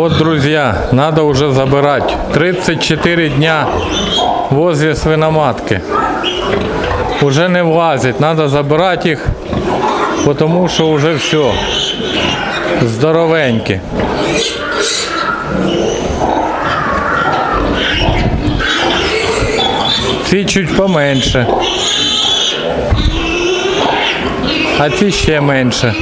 Вот, друзья, надо уже забирать. 34 дня возле свиноматки. Уже не влазить, надо забирать їх, тому що вже все. Здоровенькі. Ці чуть поменше. А ці ще менше.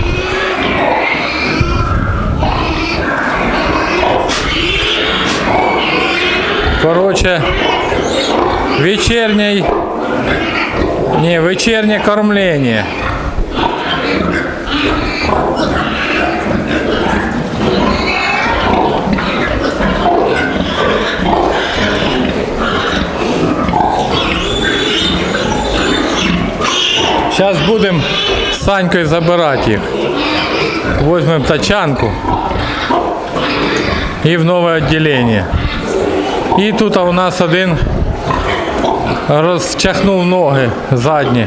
Короче, вечерней... Не, вечернее кормление. Сейчас будем с Санькой забирать их. Возьмем тачанку и в новое отделение. І тут у нас один розчахнув ноги задні.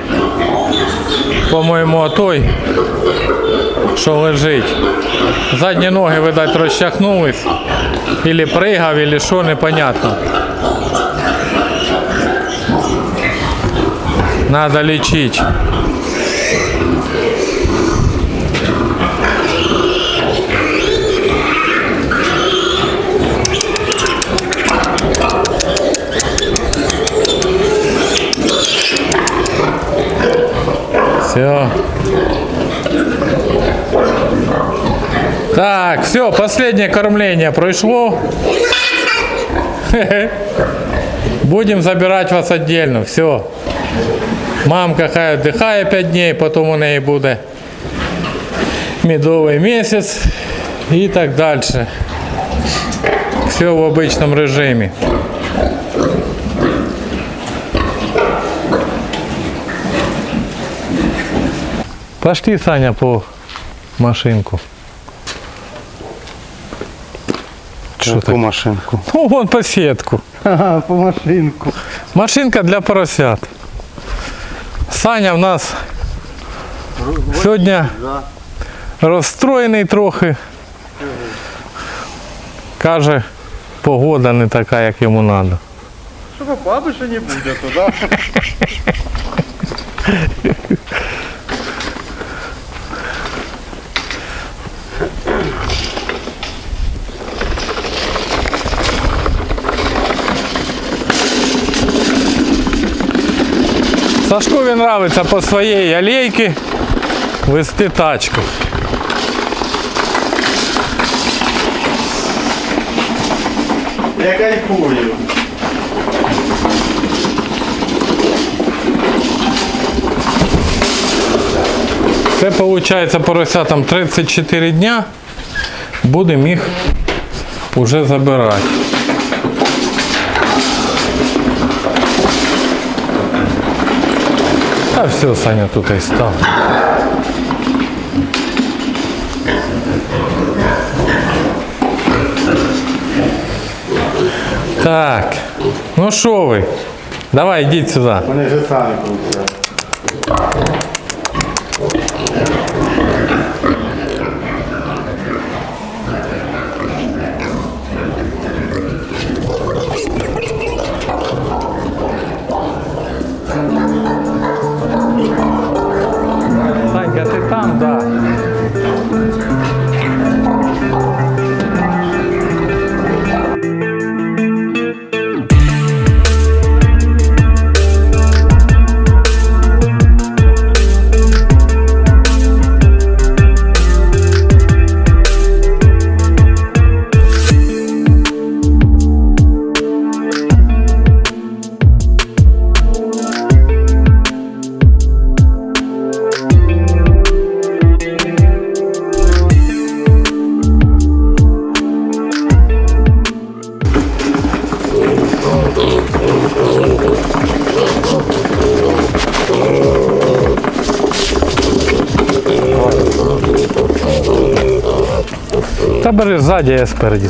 По-моєму, той, що лежить. Задні ноги, видать, розчахнулись. Ілі пригав, ілі що, непонятно. Надо лечить. Все. Так, все, последнее кормление прошло. Будем забирать вас отдельно. Все. Мамка хай отдыхає 5 дней, потом у неї буде медовий місяць і так далі. Все в обычном режимі. Пошли, Саня, по машинку. Що машинку? Ну, вон по сетку. Ага, по машинку. Машинка для поросят. Саня в нас сьогодні розстроєний трохи. Каже, погода не така, як йому треба. Щоб баби ще не буде туди. Сашкові нравиться по своїй алейці вести тачку. Я кайфую. Це виходить поросятам 34 дня. Будемо їх вже забирати. А все, Саня тут і став. Так, ну що ви? Давай, йдіть сюди. Вони вже самі крутять. Та бери ззаді, я спереді.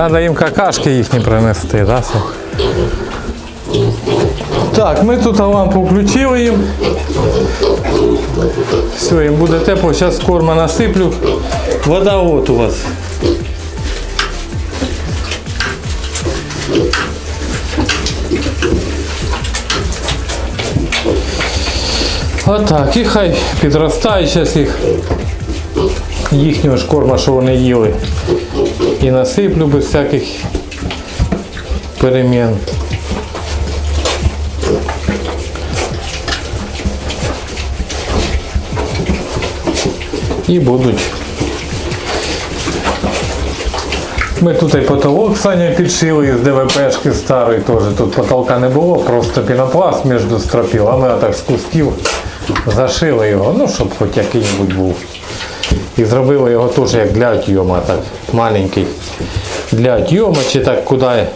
Надо їм какашки їхні принести, да? Так, ми тут лампу включили їм. Все, їм буде тепло, зараз корма насиплю. Вода от у вас. Отак, і хай підростає зараз їх їхнього ж корма, що вони їли. І насиплю без всяких перемін. І будуть. Ми тут і потолок Саня підшили із ДВПшки старої теж. Тут потолка не було, просто пінопласт між стропів, а ми отак з кусків зашили його, ну щоб хоч який-небудь був. І зробили його теж як для отйома, так маленький. Для чи так куди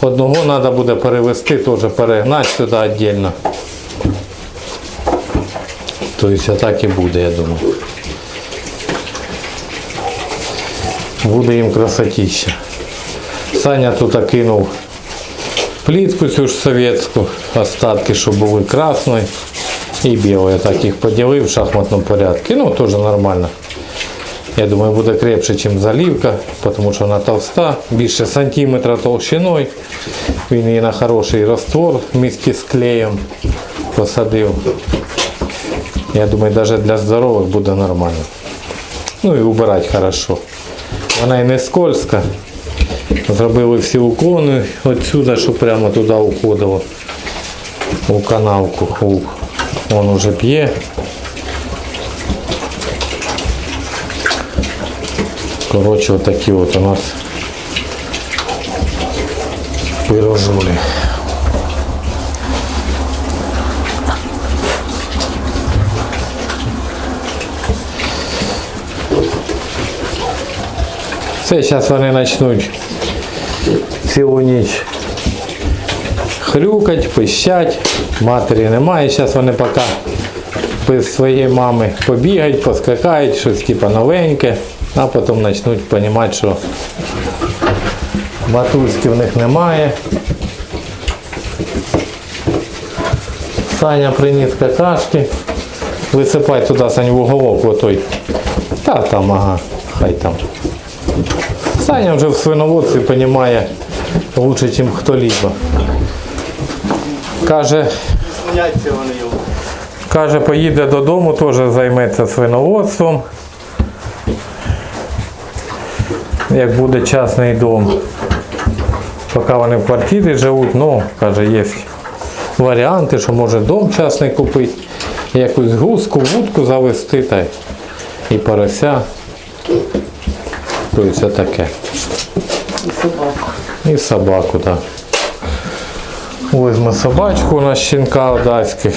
одного треба буде перевести, теж перегнати сюди віддільно. Тобто так і буде, я думаю. Буде їм красотища. Саня тут кинув плітку цю ж совєтську, остатки, що були красної і білої. Так їх поділив в шахматному порядку. Ну, теж нормально. Я думаю, буде крепше, ніж залівка, тому що вона товста, більше сантиметра толщиною. Він її на хороший раствор місті з клеєм посадив. Я думаю, навіть для здорових буде нормально. Ну і убирати хорошо. Вона і не скользка. Зробили всі уклони відсюди, щоб прямо туди уходило у канавку. У, он уже п'є. Коротше, отакі от у нас пирожулі. Все, зараз вони почнуть цілу ніч хрюкать, пищать. Матері немає. Зараз вони поки без своєї мами побігають, поскакають, щось типу новеньке, а потім почнуть розуміти, що матузки в них немає. Саня приніс какашки. Висипай туди Сань в уголок отой. Та там, ага, хай там. Саня вже в свиноводстві розуміє лучше, ніж хто-либо. Каже. Каже, поїде додому, теж займеться свиноводством. Як буде частний дом. Поки вони в квартирі живуть, ну, каже, є варіанти, що може дом частний купити, якусь гуску, вудку завести та і порося. Тобто це таке. І собаку. І собаку, так. Ось ми собачку у нас щенка одеських.